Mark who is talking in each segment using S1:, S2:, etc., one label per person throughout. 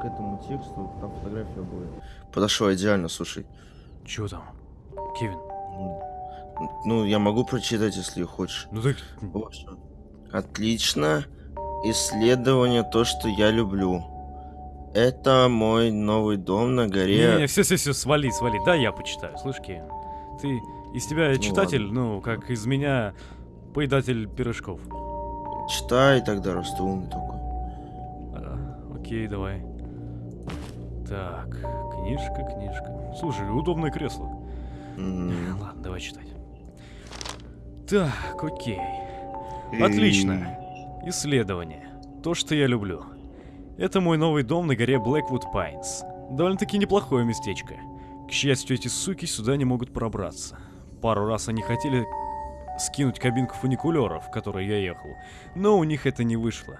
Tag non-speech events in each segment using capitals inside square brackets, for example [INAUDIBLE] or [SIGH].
S1: к этому тексту, там фотография будет. Подошла идеально, слушай.
S2: Чё там? Кевин?
S1: Ну, я могу прочитать, если хочешь.
S2: Ну так...
S1: Отлично. Исследование то, что я люблю. Это мой новый дом на горе.
S2: Не, не, все, все, все, свали, свали. Да, я почитаю. Слышь, Кевин, ты из тебя
S1: Ну
S2: читатель,
S1: ладно.
S2: ну, как из меня поедатель пирожков.
S1: Читай тогда, раз ты умный такой.
S2: А, окей, давай. Так, книжка, книжка. Слушай, удобное кресло.
S1: М. [LAUGHS]
S2: Ладно, давай читать. Так, окей. Отлично. Исследование. То, что я люблю. Это мой новый дом на горе Blackwood Pines. Довольно-таки неплохое местечко. К счастью, эти суки сюда не могут пробраться. Пару раз они хотели скинуть кабинку фуникулеров, в которой я ехал, но у них это не вышло.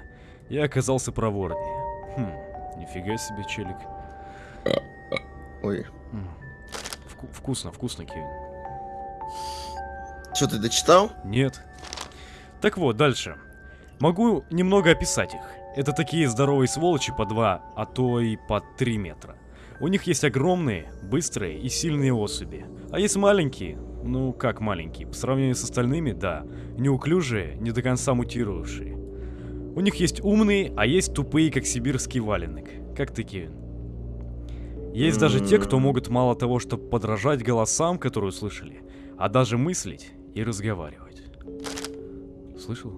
S2: Я оказался проворнее. Хм, нифига себе, челик.
S1: Ой.
S2: Вку- вкусно, вкусно, Кевин.
S1: Что, ты дочитал?
S2: Нет. Так вот, дальше. Могу немного описать их. Это такие здоровые сволочи по 2, а то и по 3 метра. У них есть огромные, быстрые и сильные особи. А есть маленькие, ну как маленькие, по сравнению с остальными, да, неуклюжие, не до конца мутировавшие. У них есть умные, а есть тупые, как сибирский валенок. Как ты, Кевин? Есть даже те, кто могут мало того, чтобы подражать голосам, которые услышали, а даже мыслить и разговаривать. Слышал?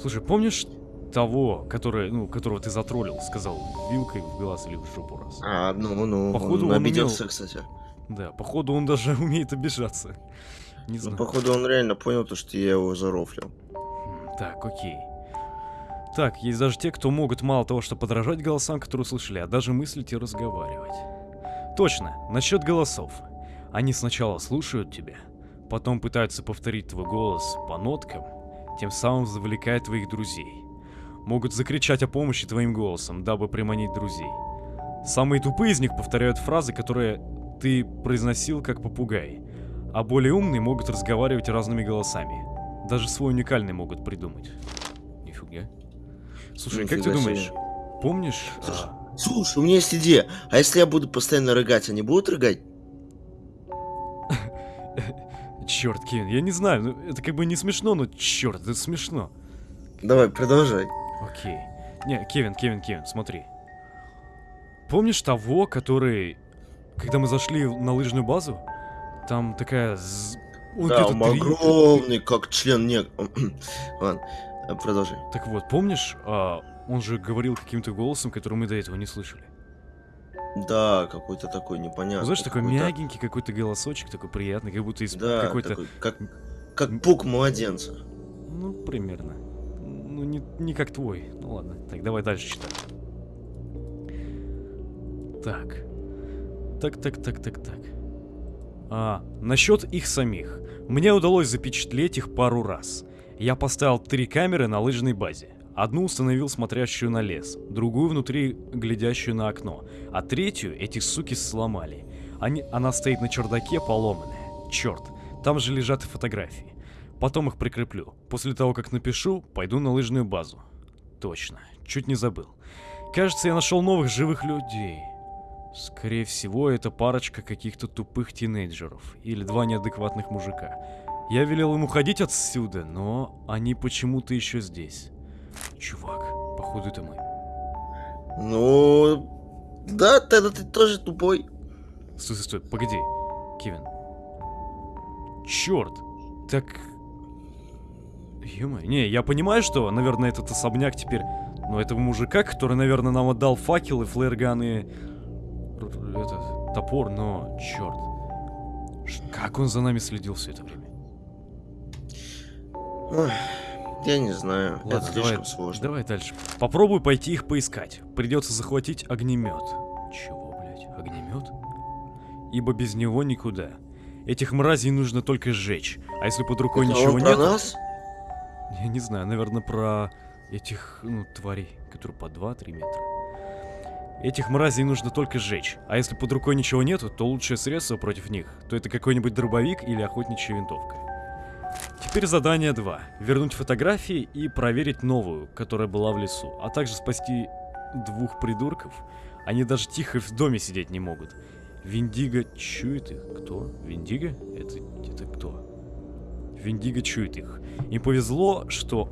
S2: Слушай, помнишь того, который, ну, которого ты затроллил, сказал вилкой в глаз или в жопу раз?
S1: А, ну, ну,
S2: Походу,
S1: он
S2: он
S1: обиделся,
S2: умел-
S1: кстати.
S2: Да, походу он даже [LAUGHS] умеет обижаться. Не
S1: Ну,
S2: знаю.
S1: походу, он реально понял то, что я его зарофлил.
S2: Так, окей. Так, есть даже те, кто могут мало того, что подражать голосам, которые услышали, а даже мыслить и разговаривать. Точно, насчет голосов. Они сначала слушают тебя, потом пытаются повторить твой голос по ноткам, тем самым завлекая твоих друзей. Могут закричать о помощи твоим голосом, дабы приманить друзей. Самые тупые из них повторяют фразы, которые ты произносил как попугай, а более умные могут разговаривать разными голосами. Даже свой уникальный могут придумать. Слушай, как ты думаешь, помнишь...
S1: Слушай,
S2: а,
S1: Слушай, у меня есть идея. А если я буду постоянно рыгать, они будут рыгать? [LAUGHS]
S2: Черт, Кевин, я не знаю, ну, это как бы не смешно, но черт, это смешно.
S1: Давай, продолжай.
S2: Окей. Не, Кевин, Кевин, Кевин, смотри. Помнишь того, который... Когда мы зашли на лыжную базу, там такая... он
S1: да, он огромный, как член не... [CLEARS THROAT] Ладно, э, продолжай.
S2: Так вот, помнишь, а, он же говорил каким-то голосом, который мы до этого не слышали.
S1: Да, какой-то такой непонятный.
S2: Знаешь, такой
S1: какой-то-
S2: мягенький какой-то голосочек, такой приятный, как будто из
S1: Да,
S2: какой-то...
S1: такой, как, как пук младенца.
S2: Ну, примерно. Ну, не, не как твой. Ну ладно. Так, давай дальше читать. Так. Так, так, так, так, так. А, насчет их самих. Мне удалось запечатлеть их пару раз. Я поставил три камеры на лыжной базе. Одну установил смотрящую на лес, другую внутри глядящую на окно, а третью эти суки сломали. Они, она стоит на чердаке поломанная. Черт, там же лежат фотографии. Потом их прикреплю. После того, как напишу, пойду на лыжную базу. Точно, чуть не забыл. Кажется, я нашел новых живых людей. Скорее всего, это парочка каких-то тупых тинейджеров или два неадекватных мужика. Я велел им уходить отсюда, но они почему-то еще здесь. Чувак, походу это мы.
S1: Ну, да, тогда ты тоже тупой.
S2: Стой, стой, стой, погоди, Кевин. Черт, так... ё не, я понимаю, что, наверное, этот особняк теперь... Но этого мужика, который, наверное, нам отдал факел и флеерган и... р- Этот, топор, но... Черт. Как он за нами следил все это время?
S1: Я не знаю,
S2: Ладно,
S1: это слишком
S2: давай,
S1: сложно.
S2: давай дальше. Попробуй пойти их поискать. Придется захватить огнемет. Чего, блять, огнемет? Ибо без него никуда. Этих мразей нужно только сжечь. А если под рукой
S1: Это
S2: ничего нет...
S1: нас?
S2: Я не знаю, наверное, про этих, ну, тварей, которые по 2-3 метра. Этих мразей нужно только сжечь. А если под рукой ничего нету, то лучшее средство против них, то это какой-нибудь дробовик или охотничья винтовка. Теперь задание 2. Вернуть фотографии и проверить новую, которая была в лесу, а также спасти двух придурков. Они даже тихо в доме сидеть не могут. Виндиго чует их. Кто? Виндиго? Это, это кто? Виндиго чует их. Им повезло, что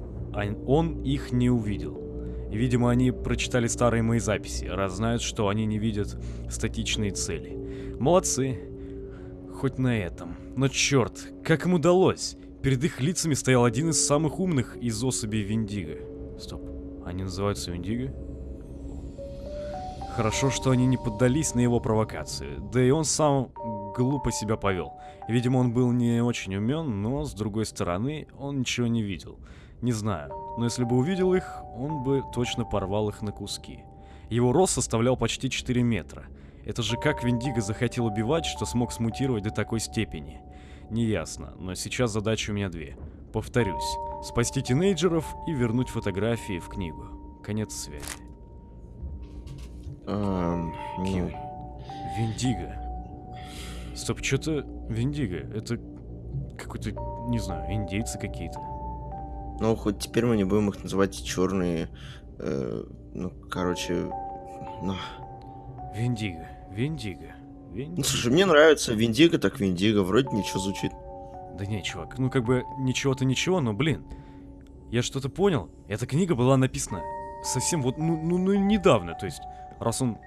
S2: он- их не увидел. Видимо, они прочитали старые мои записи, раз знают, что они не видят статичные цели. Молодцы. Хоть на этом. Но черт, как им удалось? Перед их лицами стоял один из самых умных из особей Виндиго. Стоп, они называются Виндиго? Хорошо, что они не поддались на его провокацию. Да и он сам глупо себя повел. Видимо, он был не очень умен, но, с другой стороны, он ничего не видел. Не знаю, но если бы увидел их, он бы точно порвал их на куски. Его рост составлял почти 4 метра. Это же как Виндиго захотел убивать, что смог смутировать до такой степени. Неясно, но сейчас задача у меня две. Повторюсь, спасти тинейджеров и вернуть фотографии в книгу. Конец связи.
S1: Ам, ну,
S2: Киви. Виндиго. Стоп, что-то Виндиго. Это какой-то, не знаю, индейцы какие-то.
S1: ну, хоть теперь мы не будем их называть черные. э, ну, короче. Ну,
S2: Виндиго, Виндиго,
S1: ну,
S2: Виндиго.
S1: слушай, мне нравится Виндиго, так Виндиго. Вроде ничего звучит.
S2: Да не, чувак, ну как бы ничего-то ничего, но блин. Я что-то понял. Эта книга была написана совсем вот, ну, ну, ну недавно, то есть, раз он...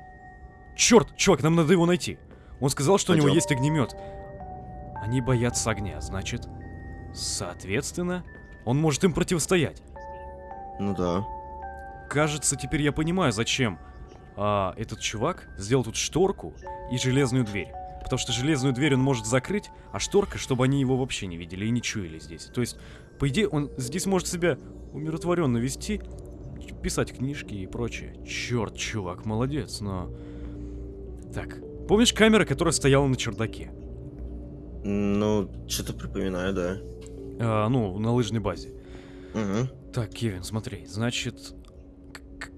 S2: Черт, чувак, нам надо его найти. Он сказал, что у него есть огнемет. Они боятся огня, значит, соответственно, он может им противостоять.
S1: Ну да.
S2: Кажется, теперь я понимаю, зачем а, этот чувак сделал тут шторку и железную дверь. Потому что железную дверь он может закрыть, а шторка, чтобы они его вообще не видели и не чуяли здесь. То есть, по идее, он здесь может себя умиротворенно вести, писать книжки и прочее. Черт, чувак, молодец, но... Так, помнишь камера, которая стояла на чердаке?
S1: Ну, что-то припоминаю, да.
S2: А, ну, на лыжной базе.
S1: Угу.
S2: Так, Кевин, смотри, значит,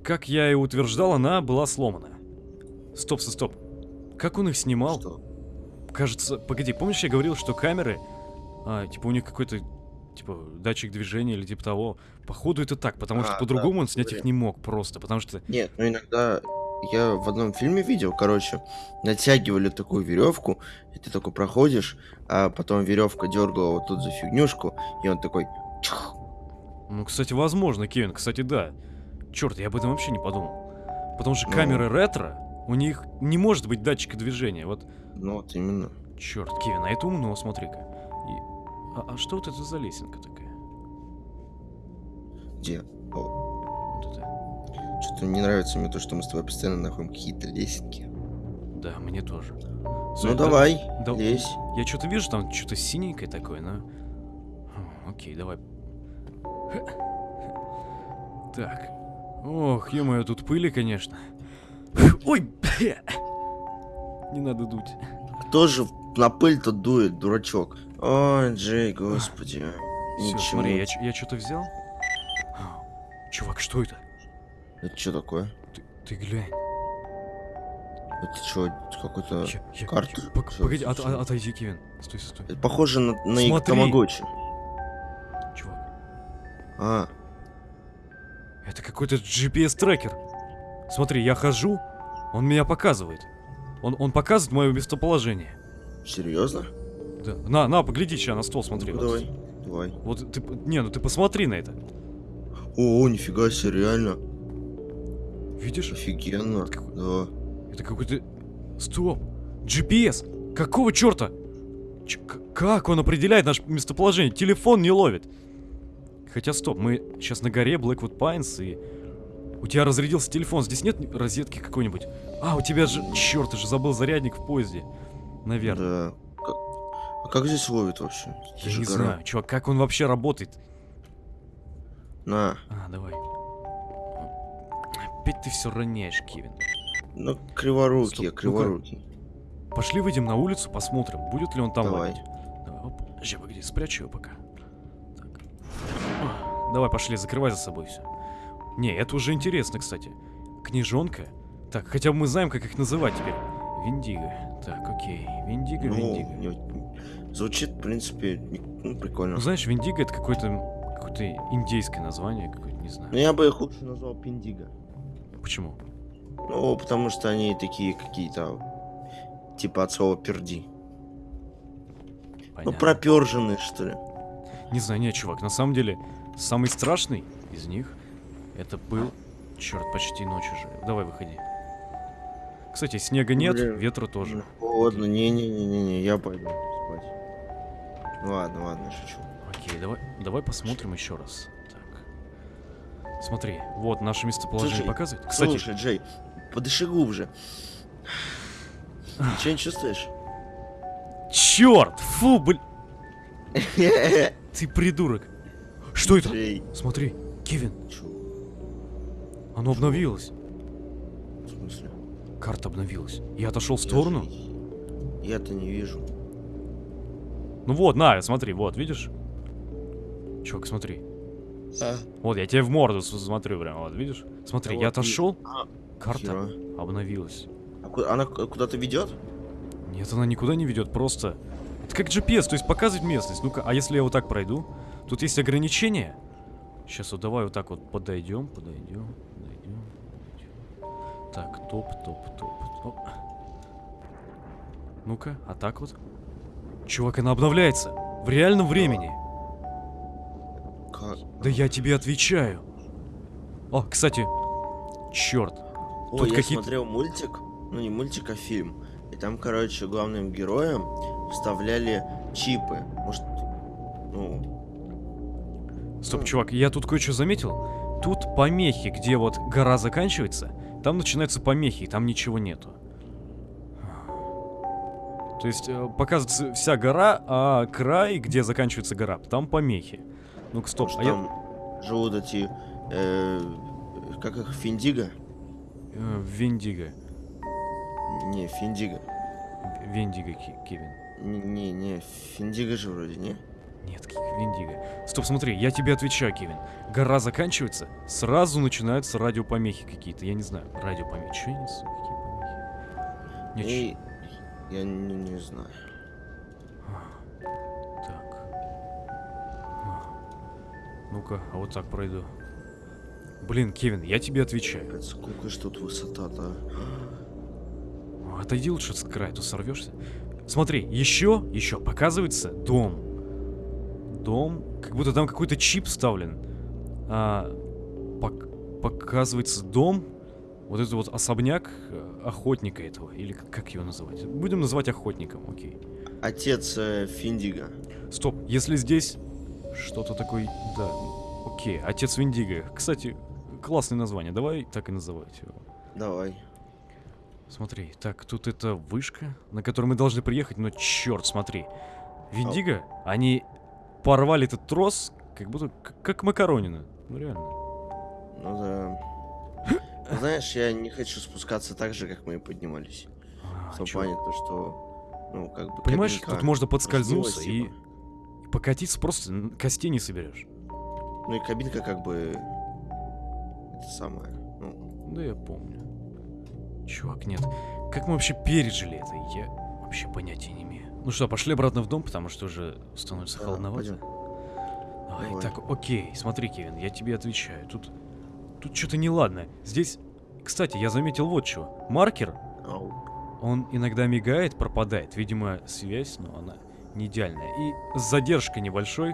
S2: как я и утверждал, она была сломана. Стоп, стоп, стоп. Как он их снимал?
S1: Что?
S2: Кажется, погоди, помнишь, я говорил, что камеры, а, типа у них какой-то, типа, датчик движения или типа того. Походу это так, потому что
S1: А,
S2: по-другому
S1: да,
S2: он снять их
S1: говорил.
S2: не мог просто, потому что...
S1: Нет, ну иногда я в одном фильме видел, короче, натягивали такую веревку, и ты такой проходишь, а потом веревка дергала вот тут за фигнюшку, и он такой.
S2: Ну, кстати, возможно, Кевин, кстати, да. Черт, я об этом вообще не подумал. Потому что
S1: Ну.
S2: камеры ретро, у них не может быть датчика движения. Вот
S1: Ну вот именно.
S2: Черт, Кевин, а это умно, смотри-ка. И- А, а что вот это за лесенка такая?
S1: Где? О,
S2: Вот это.
S1: что-то не нравится мне то, что мы с тобой постоянно находим какие-то лесенки.
S2: Да, мне тоже.
S1: Ну
S2: Стой, да-
S1: давай,
S2: да-
S1: лезь.
S2: Я что-то вижу, там что-то синенькое такое, но... Окей, давай. [LAUGHS] Так. Ох, ё тут пыли, конечно. Ой, Не надо дуть.
S1: Кто же на пыль-то дует, дурачок? Ой, Джей, господи. Ничего.
S2: смотри, я, я что-то взял? Чувак, что это?
S1: Это что такое?
S2: Ты, ты глянь.
S1: Это что, какой-то... Карта?
S2: я- Погоди,
S1: чё,
S2: от-
S1: чё?
S2: от- отойди, Кевин. Стой, стой.
S1: Это похоже на, на тамагочи.
S2: Чувак,
S1: А,
S2: это какой-то GPS-трекер. Смотри, я хожу, он меня показывает. Он, он показывает мое местоположение.
S1: серьезно?
S2: Да. На, на, погляди сейчас на стол, смотри.
S1: Ну,
S2: вот.
S1: давай, давай.
S2: Вот ты, не, ну ты посмотри на это.
S1: О, нифига себе, реально.
S2: Видишь?
S1: Офигенно.
S2: Это какой-
S1: Да.
S2: Это какой-то... Стоп! GPS! Какого черта? Ч- как он определяет наше местоположение? Телефон не ловит. Хотя стоп, мы сейчас на горе Blackwood Pines и... У тебя разрядился телефон, здесь нет розетки какой-нибудь? А, у тебя же... Черт, ты же забыл зарядник в поезде. Наверное.
S1: Да. А как здесь ловит вообще?
S2: Я не
S1: гора.
S2: знаю, чувак, как он вообще работает?
S1: На.
S2: А, давай. Опять ты все роняешь, Кевин.
S1: Ну, криворукий,
S2: Стоп,
S1: я криворукий.
S2: Пошли выйдем на улицу, посмотрим, будет ли он там
S1: Давай.
S2: ловить. Давай, оп. Подожди, погоди, спрячу его пока. Давай, пошли, закрывай за собой все. Не, это уже интересно, кстати. Книжонка. Так, хотя бы мы знаем, как их называть теперь. Виндиго. Так, окей. Виндиго,
S1: Ну,
S2: Виндиго.
S1: звучит, в принципе, ну, прикольно.
S2: Ну, знаешь, Виндиго это какое-то какое-то индейское название, какое-то, не знаю.
S1: Но я бы их лучше назвал Пиндиго.
S2: Почему?
S1: Ну, потому что они такие какие-то, типа от слова перди. Ну,
S2: Понятно.
S1: проперженные, что ли.
S2: Не знаю, нет, чувак, на самом деле, самый страшный из них это был... Черт, почти ночь уже. Давай, выходи. Кстати, снега нет,
S1: Блин.
S2: ветра тоже.
S1: Ну, Холодно, не-не-не-не, я пойду спать. Ладно, ладно, шучу.
S2: Окей, давай, давай посмотрим еще раз. Так. Смотри, вот наше местоположение
S1: Слушай,
S2: показывает. Кстати,
S1: Слушай, Джей, подыши глубже. [SIGHS] Ничего не чувствуешь?
S2: черт! Фу, блин! [LAUGHS] Ты придурок! Что это? Смотри, Кевин,
S1: чё?
S2: оно обновилось.
S1: В смысле?
S2: Карта обновилась. Я отошел в сторону.
S1: Я-то не вижу.
S2: Ну вот, на, смотри, вот, видишь? Чувак, смотри. Вот, я тебе в морду смотрю прям, вот, видишь? Смотри,
S1: Да
S2: я
S1: вот,
S2: отошел,
S1: А,
S2: карта
S1: хера.
S2: обновилась.
S1: А ку- она ку- куда-то ведет?
S2: Нет, она никуда не ведет, просто... Это как GPS, то есть показывает местность. Ну-ка, а если я вот так пройду? Тут есть ограничения. Сейчас вот давай вот так вот подойдем, подойдем, подойдем. подойдем. Так, топ, топ, топ, топ. Ну-ка, а так вот. Чувак, она обновляется. В реальном времени.
S1: Как?
S2: Да я тебе отвечаю. О, кстати, черт. Тут
S1: я смотрел мультик, ну не мультик, а фильм. И там, короче, главным героям вставляли чипы. Может, ну,
S2: Стоп, чувак, я тут кое-что заметил. Тут помехи, где вот гора заканчивается, там начинаются помехи, и там ничего нету. То есть э, показывается вся гора, а край, где заканчивается гора, там помехи. Ну-ка, стоп,
S1: может,
S2: а я...
S1: там живут эти, э, как их, Финдиго?
S2: э, Вендиго.
S1: Не, Финдиго.
S2: В- Вендиго, Ки- Кевин.
S1: Не, не, Финдиго же вроде, не?
S2: Нет, Вендиго. Стоп, смотри, я тебе отвечаю, Кевин. Гора заканчивается, сразу начинаются радиопомехи какие-то. Я не знаю, радиопомехи. Что я несу? Какие помехи? Не, ч-
S1: И я не, не знаю.
S2: Так. Ну-ка, а вот так пройду. Блин, Кевин, я тебе отвечаю.
S1: Капец, Сколько ж тут высота-то? а?
S2: Отойди лучше с края, а то сорвешься. Смотри, еще, еще показывается дом. Дом, как будто там какой-то чип вставлен. А, пок- показывается дом. Вот это вот особняк э, охотника этого. Или как- его называть? Будем называть охотником, окей.
S1: Отец э, Финдиго.
S2: Стоп, если здесь что-то такое... Да, окей, отец Виндиго. Кстати, классное название, давай так и называть его.
S1: Давай.
S2: Смотри, так, тут это вышка, на которую мы должны приехать, но черт, смотри. Виндиго, они порвали этот трос, как будто как макаронина. Ну реально.
S1: Ну да. [LAUGHS] Знаешь, я не хочу спускаться так же, как мы и поднимались.
S2: А,
S1: В том
S2: чё?
S1: плане, то, что, ну, как бы,
S2: Понимаешь, тут можно подскользнуться и, и покатиться просто костей не соберешь.
S1: Ну и кабинка как бы, это самое, ну,
S2: Да я помню. Чувак, нет. Как мы вообще пережили это? Я вообще понятия не имею. Ну что, пошли обратно в дом, потому что уже становится
S1: да,
S2: холодновато.
S1: пойдем.
S2: Ай,
S1: Давай.
S2: так, окей, смотри, Кевин, я тебе отвечаю. Тут, тут что-то неладно. Здесь, кстати, я заметил вот что. Маркер,
S1: Ау.
S2: он иногда мигает, пропадает. Видимо, связь, но она не идеальная. И с задержкой небольшой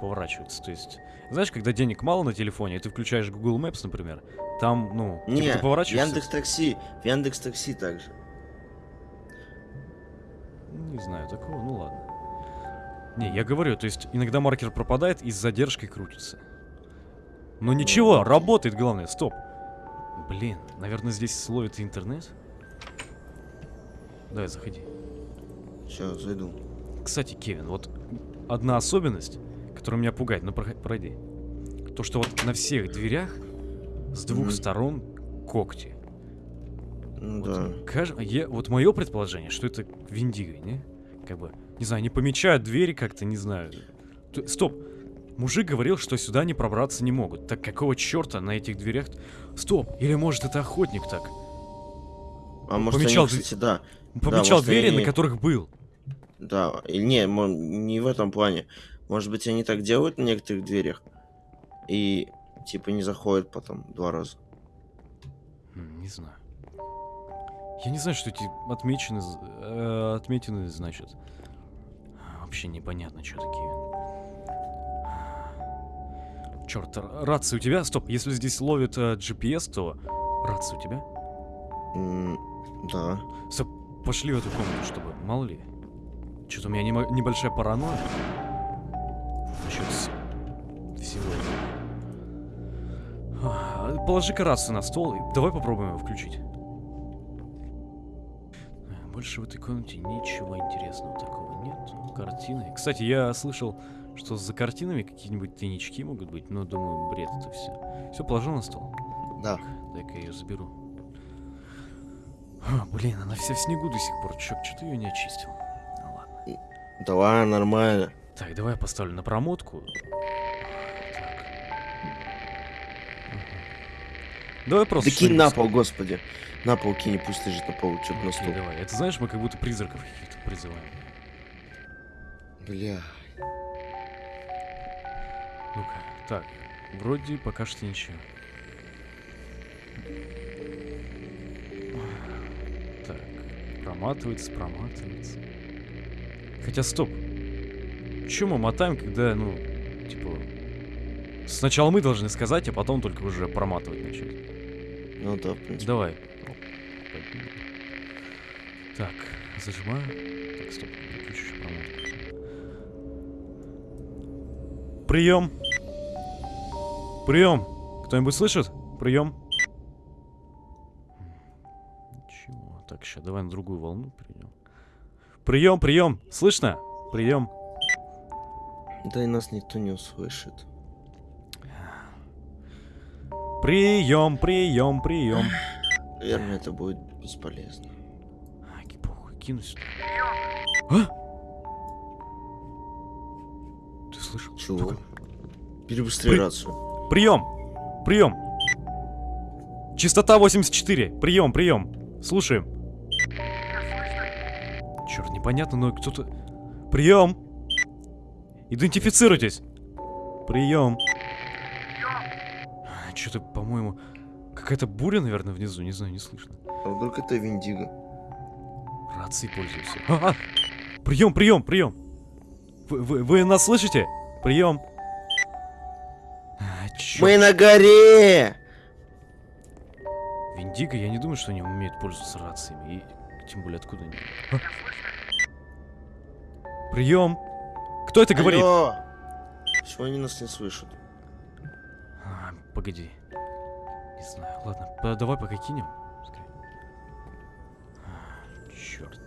S2: поворачивается. То есть, знаешь, когда денег мало на телефоне, и ты включаешь Google Maps, например, там, ну, типа
S1: Не,
S2: ты поворачиваешься...
S1: Яндекс Такси, в Яндекс Такси также.
S2: Не знаю такого, ну ладно. Не, я говорю, то есть иногда маркер пропадает и с задержкой крутится. Но ничего,
S1: окей.
S2: работает, главное, стоп. Блин, наверное, здесь словит интернет? Давай, заходи.
S1: Сейчас, зайду.
S2: Кстати, Кевин, вот одна особенность, которая меня пугает, ну пройди. То, что вот на всех дверях с двух
S1: Мгм.
S2: сторон когти.
S1: Ну
S2: Вот,
S1: да.
S2: каж- я, вот мое предположение, что это Виндиго, не? Как бы, не знаю, не помечают двери как-то, не знаю. Т- Стоп. Мужик говорил, что сюда не пробраться не могут. Так какого черта на этих дверях? Стоп, или может это охотник так?
S1: А может
S2: помечал
S1: они, кстати, да,
S2: Помечал
S1: может,
S2: двери,
S1: они-
S2: на которых был.
S1: да. Или не, не в этом плане. Может быть, они так делают на некоторых дверях и, типа, не заходят потом два раза.
S2: Не знаю. Я не знаю, что эти отмечены, э, отметины значат. Вообще непонятно, что такие. Черт, рация у тебя? Стоп, если здесь ловит э, GPS, то рация у тебя?
S1: М, Да.
S2: Стоп, пошли в эту комнату, чтобы, мало ли. Что-то у меня нема- небольшая паранойя. Насчет всего этого. Положи-ка рацию на стол и давай попробуем его включить. Больше в этой комнате ничего интересного такого нет. Картины. Кстати, я слышал, что за картинами какие-нибудь тайнички могут быть, но думаю, бред это все. Все, положил на стол.
S1: Да.
S2: Дай-ка я ее заберу. А, блин, она вся в снегу до сих пор. Чё, что ты ее не очистил? Ну ладно.
S1: Давай, нормально.
S2: Так, давай я поставлю на промотку. Давай просто.
S1: Да кинь на пол, господи. На пол кинь, пусть лежит на полу, что-то на стол.
S2: давай. Это знаешь, мы как будто призраков каких-то призываем.
S1: Бля.
S2: Ну-ка. Так. Вроде пока что ничего. Так. Проматывается, проматывается. Хотя стоп. Чё мы мотаем, когда, ну, типа... Сначала мы должны сказать, а потом только уже проматывать начать.
S1: Ну да, в принципе.
S2: Давай. Так, зажимаю. Так, стоп, выключу еще. Прием. Прием. Кто-нибудь слышит? Прием. Ничего. Так, сейчас давай на другую волну перейдем. Прием, прием. Слышно? Прием.
S1: Да и нас никто не услышит.
S2: Прием, прием, прием.
S1: Наверное, это будет бесполезно.
S2: Ай, похуй, кину сюда. А? Ты слышал?
S1: Чего?
S2: Ну-ка.
S1: Перебыстрей
S2: При-
S1: рацию.
S2: Прием! Прием! Частота 84. Прием, прием. Слушаем. Черт, непонятно, но кто-то... Прием! Идентифицируйтесь. Прием. Что-то, по-моему, какая-то буря, наверное, внизу, не знаю, не слышно.
S1: А вдруг это Виндиго?
S2: Рации пользуйся. А, а! Прием, прием, прием! Вы, вы, вы нас слышите? Прием! А.
S1: Мы на горе!
S2: Виндиго, я не думаю, что они умеют пользоваться рациями. И тем более откуда они. А? Прием! Кто это говорит?
S1: Алло! Почему они нас не слышат?
S2: Погоди. Не знаю. Ладно, давай пока кинем. Пускай. А, Черт.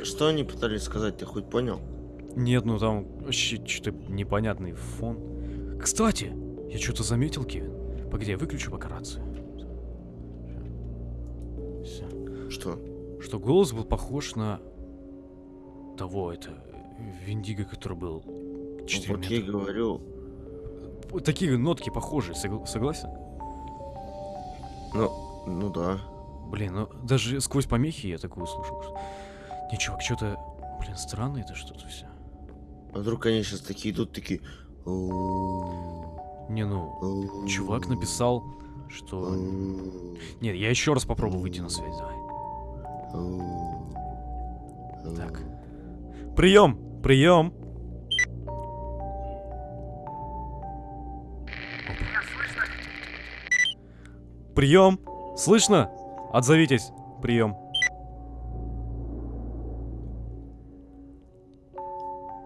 S1: А Что они пытались сказать, ты хоть понял?
S2: Нет, ну там вообще что-то непонятный фон. Кстати, я что-то заметил, Кевин. Погоди, я выключу пока рацию. Все.
S1: Что?
S2: Что голос был похож на того, это Виндиго, который был
S1: Ну,
S2: 4
S1: вот я и говорю.
S2: Такие нотки похожие, согла- согласен?
S1: Ну, ну да.
S2: Блин, ну даже сквозь помехи я такое услышал. Что... Не, чувак, что-то, блин, странно это что-то все.
S1: А вдруг они сейчас такие идут, такие... «Оу,
S2: Не, ну, чувак написал, что... Нет, я еще раз попробую выйти на связь, давай.
S1: оу, оу».
S2: Так. Прием! Прием! Прием! Слышно? Отзовитесь. Прием.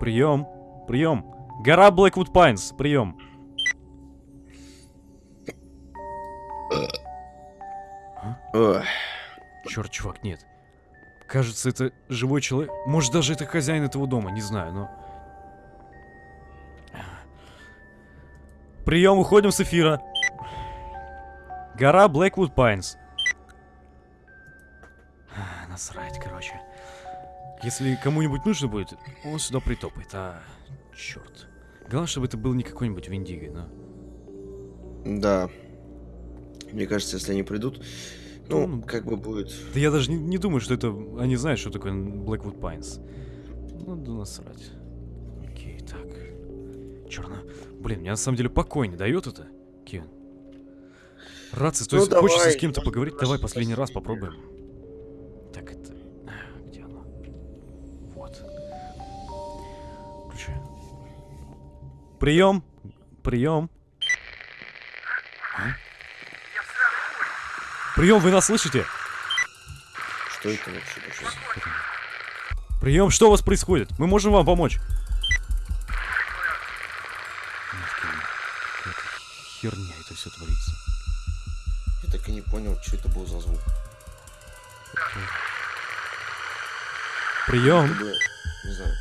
S2: Прием. Прием. Гора Блэквуд Пайнс. Прием. Черт, чувак, нет. Кажется, это живой человек. Может, даже это хозяин этого дома, не знаю, но... Прием, уходим с эфира. Гора Блэквуд Пайнс. А, [SIGHS] Насрать, короче. Если кому-нибудь нужно будет, он сюда притопает, а... Черт. Главное, чтобы это был не какой-нибудь Виндиго, но...
S1: Да. Мне кажется, если они придут, ну,
S2: Ну,
S1: как бы будет...
S2: Да я даже не, не думаю, что это... Они знают, что такое Blackwood Pines. Ну, да насрать. Окей, так. Черно. Блин, мне на самом деле покой не дает это, Кевин. Рация, то
S1: Ну,
S2: есть хочется с
S1: давай,
S2: кем-то
S1: может,
S2: поговорить? Давай последний раз попробуем. Так, это... Где она? Вот. Включаю. Прием! Прием! Прием, вы нас слышите?
S1: Что это вообще?
S2: Прием, что у вас происходит? Мы можем вам помочь. Херня это все творится.
S1: Не понял, что это был за звук.
S2: Прием.
S1: Не знаю.